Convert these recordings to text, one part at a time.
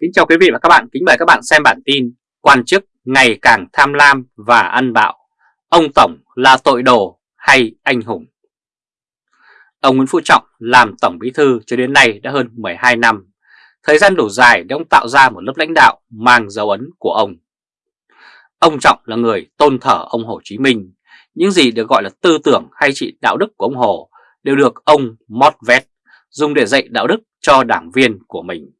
Kính chào quý vị và các bạn, kính mời các bạn xem bản tin Quan chức ngày càng tham lam và ăn bạo. Ông Tổng là tội đồ hay anh hùng? Ông Nguyễn Phú Trọng làm Tổng Bí Thư cho đến nay đã hơn 12 năm. Thời gian đủ dài để ông tạo ra một lớp lãnh đạo mang dấu ấn của ông. Ông Trọng là người tôn thờ ông Hồ Chí Minh. Những gì được gọi là tư tưởng hay trị đạo đức của ông Hồ đều được ông mót vét dùng để dạy đạo đức cho đảng viên của mình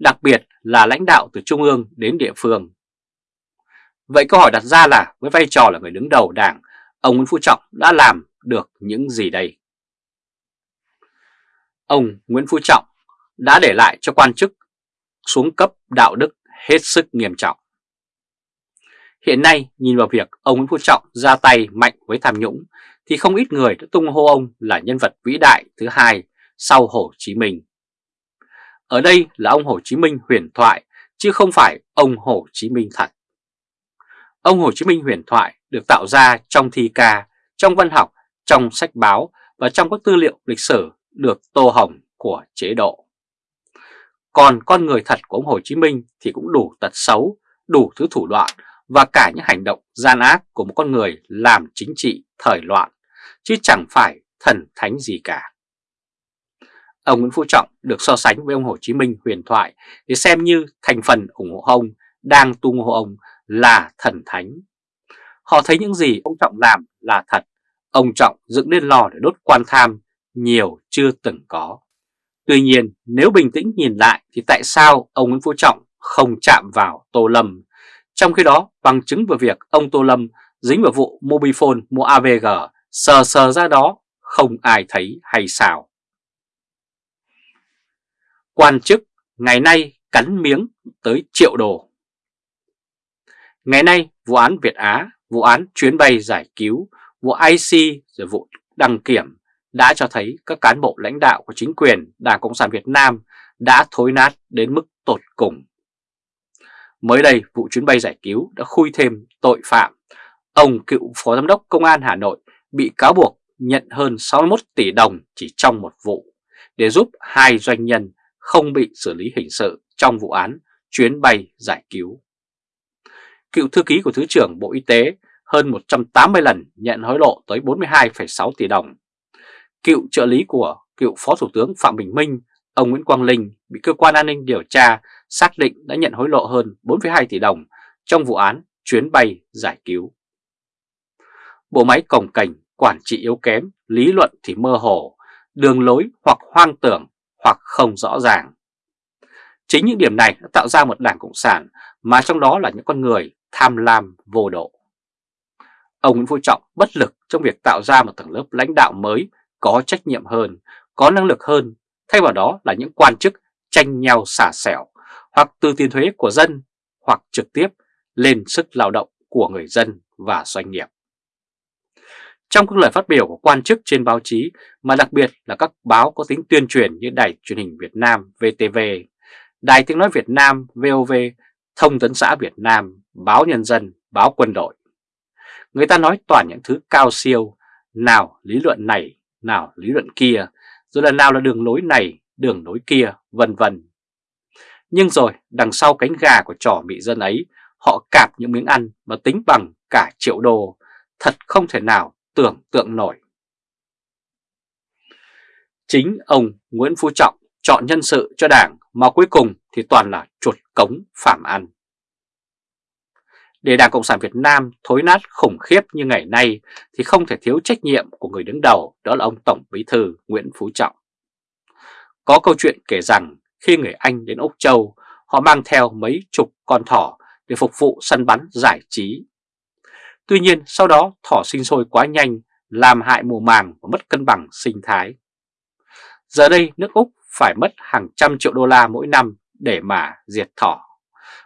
đặc biệt là lãnh đạo từ trung ương đến địa phương. Vậy câu hỏi đặt ra là với vai trò là người đứng đầu đảng, ông Nguyễn Phú Trọng đã làm được những gì đây? Ông Nguyễn Phú Trọng đã để lại cho quan chức xuống cấp đạo đức hết sức nghiêm trọng. Hiện nay nhìn vào việc ông Nguyễn Phú Trọng ra tay mạnh với tham nhũng thì không ít người đã tung hô ông là nhân vật vĩ đại thứ hai sau Hồ Chí Minh. Ở đây là ông Hồ Chí Minh huyền thoại chứ không phải ông Hồ Chí Minh thật. Ông Hồ Chí Minh huyền thoại được tạo ra trong thi ca, trong văn học, trong sách báo và trong các tư liệu lịch sử được tô hồng của chế độ. Còn con người thật của ông Hồ Chí Minh thì cũng đủ tật xấu, đủ thứ thủ đoạn và cả những hành động gian ác của một con người làm chính trị thời loạn, chứ chẳng phải thần thánh gì cả. Ông Nguyễn Phú Trọng được so sánh với ông Hồ Chí Minh huyền thoại để xem như thành phần ủng hộ ông đang tung hô ông là thần thánh. Họ thấy những gì ông Trọng làm là thật, ông Trọng dựng lên lò để đốt quan tham nhiều chưa từng có. Tuy nhiên nếu bình tĩnh nhìn lại thì tại sao ông Nguyễn Phú Trọng không chạm vào Tô Lâm? Trong khi đó bằng chứng về việc ông Tô Lâm dính vào vụ Mobifone mua AVG sờ sờ ra đó không ai thấy hay sao? Quan chức ngày nay cắn miếng tới triệu đồ. Ngày nay vụ án Việt Á, vụ án chuyến bay giải cứu, vụ IC rồi vụ đăng kiểm đã cho thấy các cán bộ lãnh đạo của chính quyền Đảng Cộng sản Việt Nam đã thối nát đến mức tột cùng. Mới đây, vụ chuyến bay giải cứu đã khui thêm tội phạm. Ông cựu Phó Giám đốc Công an Hà Nội bị cáo buộc nhận hơn 61 tỷ đồng chỉ trong một vụ để giúp hai doanh nhân không bị xử lý hình sự trong vụ án chuyến bay giải cứu. Cựu thư ký của Thứ trưởng Bộ Y tế hơn 180 lần nhận hối lộ tới 42,6 tỷ đồng. Cựu trợ lý của cựu Phó Thủ tướng Phạm Bình Minh, ông Nguyễn Quang Linh bị cơ quan an ninh điều tra xác định đã nhận hối lộ hơn 4,2 tỷ đồng trong vụ án chuyến bay giải cứu. Bộ máy cồng cảnh, quản trị yếu kém, lý luận thì mơ hồ, đường lối hoặc hoang tưởng hoặc không rõ ràng. Chính những điểm này đã tạo ra một đảng Cộng sản mà trong đó là những con người tham lam vô độ. Ông Nguyễn Phú Trọng bất lực trong việc tạo ra một tầng lớp lãnh đạo mới có trách nhiệm hơn, có năng lực hơn, thay vào đó là những quan chức tranh nhau xả xẻo hoặc từ tiền thuế của dân hoặc trực tiếp lên sức lao động của người dân và doanh nghiệp. Trong các lời phát biểu của quan chức trên báo chí mà đặc biệt là các báo có tính tuyên truyền như Đài truyền hình Việt Nam VTV, Đài tiếng nói Việt Nam VOV, Thông tấn xã Việt Nam, Báo Nhân dân, Báo Quân đội. Người ta nói toàn những thứ cao siêu, nào lý luận này, nào lý luận kia, rồi là nào là đường lối này, đường lối kia, vân vân. Nhưng rồi đằng sau cánh gà của trò mị dân ấy, họ cạp những miếng ăn mà tính bằng cả triệu đô, thật không thể nào tưởng tượng nổi. Chính ông Nguyễn Phú Trọng chọn nhân sự cho đảng mà cuối cùng thì toàn là chuột cống phạm ăn. Để Đảng Cộng sản Việt Nam thối nát khủng khiếp như ngày nay thì không thể thiếu trách nhiệm của người đứng đầu, đó là ông Tổng Bí Thư Nguyễn Phú Trọng. Có câu chuyện kể rằng khi người Anh đến Úc Châu, họ mang theo mấy chục con thỏ để phục vụ săn bắn giải trí Tuy nhiên sau đó thỏ sinh sôi quá nhanh làm hại mùa màng và mất cân bằng sinh thái. Giờ đây nước Úc phải mất hàng trăm triệu đô la mỗi năm để mà diệt thỏ,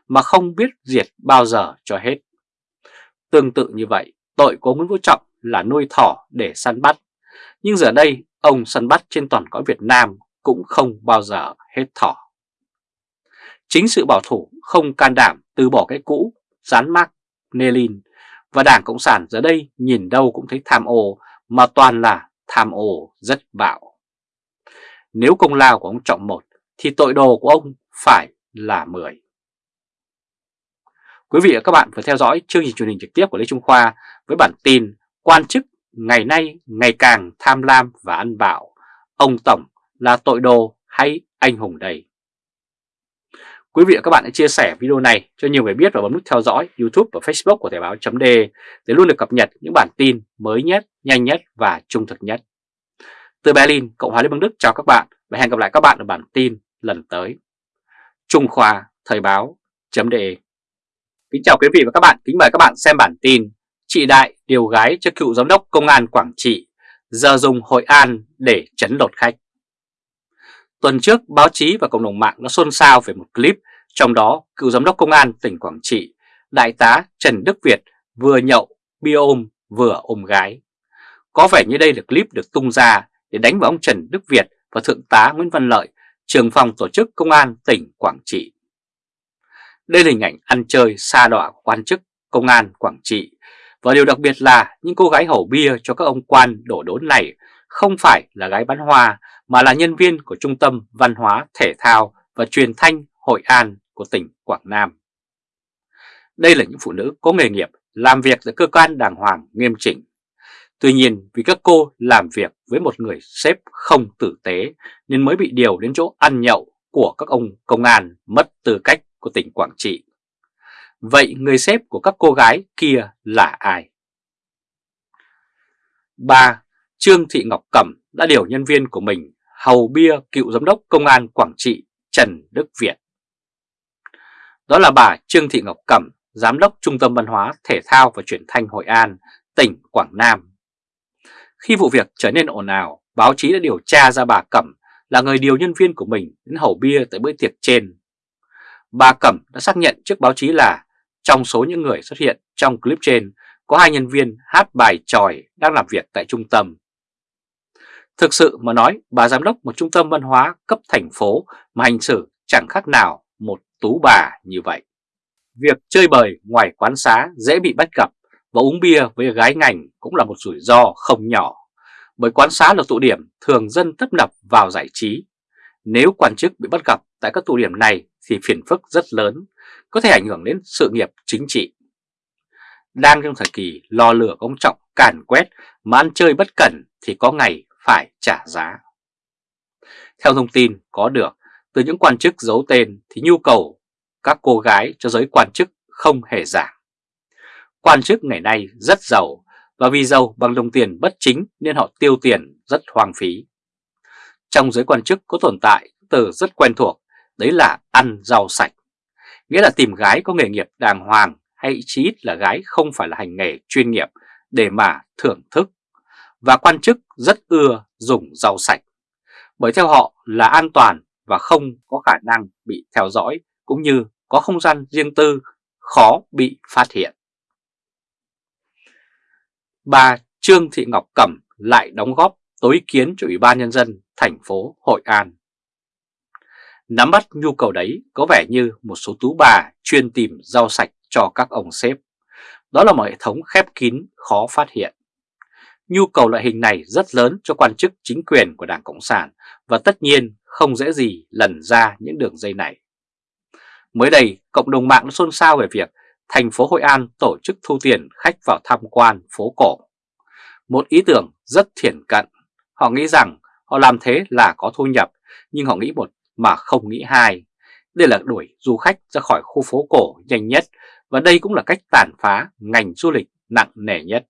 mà không biết diệt bao giờ cho hết. Tương tự như vậy, tội của Nguyễn Vũ Trọng là nuôi thỏ để săn bắt, nhưng giờ đây ông săn bắt trên toàn cõi Việt Nam cũng không bao giờ hết thỏ. Chính sự bảo thủ không can đảm từ bỏ cái cũ, dán mác Nelin và Đảng Cộng sản giờ đây nhìn đâu cũng thấy tham ô mà toàn là tham ô rất bạo. Nếu công lao của ông Trọng một thì tội đồ của ông phải là 10. Quý vị và các bạn vừa theo dõi chương trình truyền hình trực tiếp của Lê Trung Khoa với bản tin Quan chức ngày nay ngày càng tham lam và ăn bạo, ông Tổng là tội đồ hay anh hùng đầy. Quý vị và các bạn hãy chia sẻ video này cho nhiều người biết và bấm nút theo dõi YouTube và Facebook của Thời báo .d để luôn được cập nhật những bản tin mới nhất, nhanh nhất và trung thực nhất. Từ Berlin, Cộng hòa Liên bang Đức chào các bạn và hẹn gặp lại các bạn ở bản tin lần tới. Trung Khoa Thời báo .de Kính chào quý vị và các bạn, kính mời các bạn xem bản tin Chị Đại điều gái cho cựu giám đốc công an Quảng Trị giờ dùng Hội An để chấn lột khách. Tuần trước, báo chí và cộng đồng mạng đã xôn xao về một clip, trong đó cựu giám đốc công an tỉnh Quảng Trị, đại tá Trần Đức Việt vừa nhậu, bia ôm, vừa ôm gái. Có vẻ như đây là clip được tung ra để đánh vào ông Trần Đức Việt và Thượng tá Nguyễn Văn Lợi, trưởng phòng tổ chức công an tỉnh Quảng Trị. Đây là hình ảnh ăn chơi xa đọa của quan chức công an Quảng Trị và điều đặc biệt là những cô gái hầu bia cho các ông quan đổ đốn này không phải là gái bán hoa mà là nhân viên của Trung tâm Văn hóa, Thể thao và Truyền thanh Hội An của tỉnh Quảng Nam. Đây là những phụ nữ có nghề nghiệp làm việc tại cơ quan đàng hoàng nghiêm chỉnh. Tuy nhiên vì các cô làm việc với một người sếp không tử tế nên mới bị điều đến chỗ ăn nhậu của các ông công an mất tư cách của tỉnh Quảng Trị. Vậy người sếp của các cô gái kia là ai? 3. Trương Thị Ngọc Cẩm đã điều nhân viên của mình hầu bia cựu giám đốc công an Quảng Trị Trần Đức Việt. Đó là bà Trương Thị Ngọc Cẩm, Giám đốc Trung tâm Văn hóa, Thể thao và Truyền thanh Hội An, tỉnh Quảng Nam. Khi vụ việc trở nên ồn ào, báo chí đã điều tra ra bà Cẩm là người điều nhân viên của mình đến hầu bia tại bữa tiệc trên. Bà Cẩm đã xác nhận trước báo chí là trong số những người xuất hiện trong clip trên có hai nhân viên hát bài tròi đang làm việc tại trung tâm. Thực sự mà nói, bà giám đốc một trung tâm văn hóa cấp thành phố mà hành xử chẳng khác nào một tú bà như vậy. Việc chơi bời ngoài quán xá dễ bị bắt gặp và uống bia với gái ngành cũng là một rủi ro không nhỏ. Bởi quán xá là tụ điểm thường dân tấp nập vào giải trí. Nếu quan chức bị bắt gặp tại các tụ điểm này thì phiền phức rất lớn, có thể ảnh hưởng đến sự nghiệp chính trị. Đang trong thời kỳ lo lửa công trọng càn quét mà ăn chơi bất cẩn thì có ngày phải trả giá. Theo thông tin có được từ những quan chức giấu tên thì nhu cầu các cô gái cho giới quan chức không hề giảm. Quan chức ngày nay rất giàu và vì giàu bằng đồng tiền bất chính nên họ tiêu tiền rất hoang phí. Trong giới quan chức có tồn tại từ rất quen thuộc, đấy là ăn rau sạch. Nghĩa là tìm gái có nghề nghiệp đàng hoàng hay chí ít là gái không phải là hành nghề chuyên nghiệp để mà thưởng thức. Và quan chức rất ưa dùng rau sạch, bởi theo họ là an toàn và không có khả năng bị theo dõi cũng như có không gian riêng tư, khó bị phát hiện. Bà Trương Thị Ngọc Cẩm lại đóng góp tối kiến cho Ủy ban Nhân dân thành phố Hội An. Nắm bắt nhu cầu đấy có vẻ như một số tú bà chuyên tìm rau sạch cho các ông sếp. Đó là một hệ thống khép kín khó phát hiện. Nhu cầu loại hình này rất lớn cho quan chức chính quyền của Đảng Cộng sản và tất nhiên không dễ gì lần ra những đường dây này. Mới đây, cộng đồng mạng đã xôn xao về việc thành phố Hội An tổ chức thu tiền khách vào tham quan phố cổ. Một ý tưởng rất thiển cận. Họ nghĩ rằng họ làm thế là có thu nhập, nhưng họ nghĩ một mà không nghĩ hai. Đây là đuổi du khách ra khỏi khu phố cổ nhanh nhất và đây cũng là cách tàn phá ngành du lịch nặng nề nhất.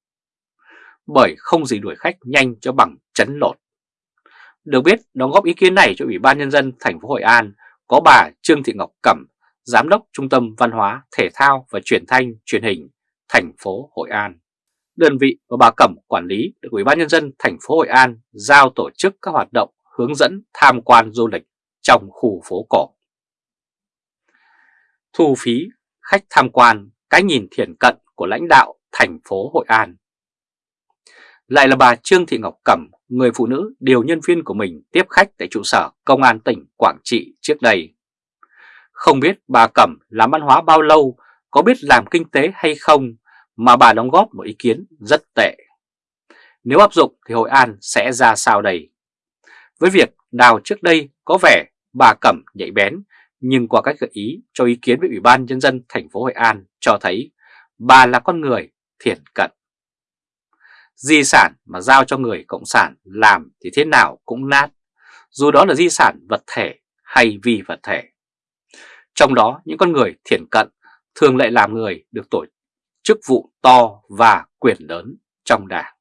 Bởi không gì đuổi khách nhanh cho bằng chấn lột. Được biết, đóng góp ý kiến này cho Ủy ban Nhân dân thành phố Hội An có bà Trương Thị Ngọc Cẩm, Giám đốc Trung tâm Văn hóa, Thể thao và Truyền thanh, Truyền hình, thành phố Hội An. Đơn vị và bà Cẩm quản lý được Ủy ban Nhân dân thành phố Hội An giao tổ chức các hoạt động hướng dẫn tham quan du lịch trong khu phố cổ. Thu phí khách tham quan cái nhìn thiển cận của lãnh đạo thành phố Hội An. Lại là bà Trương Thị Ngọc Cẩm, người phụ nữ điều nhân viên của mình tiếp khách tại trụ sở Công an tỉnh Quảng Trị trước đây. Không biết bà Cẩm làm văn hóa bao lâu, có biết làm kinh tế hay không mà bà đóng góp một ý kiến rất tệ. Nếu áp dụng thì Hội An sẽ ra sao đây? Với việc đào trước đây có vẻ bà Cẩm nhạy bén nhưng qua cách gợi ý cho ý kiến với Ủy ban Nhân dân thành phố Hội An cho thấy bà là con người thiện cận. Di sản mà giao cho người Cộng sản làm thì thế nào cũng nát, dù đó là di sản vật thể hay vi vật thể. Trong đó những con người thiển cận thường lại làm người được tổ chức vụ to và quyền lớn trong đảng.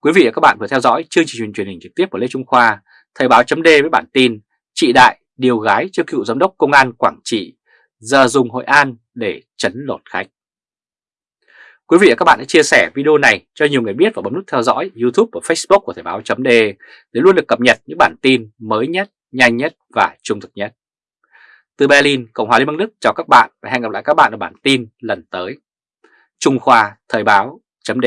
Quý vị và các bạn vừa theo dõi chương trình truyền hình trực tiếp của Lê Trung Khoa, Thời báo chấm với bản tin Chị Đại điều gái cho cựu giám đốc công an Quảng Trị, giờ dùng Hội An để chấn lột khách. Quý vị và các bạn hãy chia sẻ video này cho nhiều người biết và bấm nút theo dõi YouTube và Facebook của Thời báo chấm để luôn được cập nhật những bản tin mới nhất, nhanh nhất và trung thực nhất. Từ Berlin, Cộng hòa Liên bang Đức chào các bạn và hẹn gặp lại các bạn ở bản tin lần tới. Trung Khoa Thời báo chấm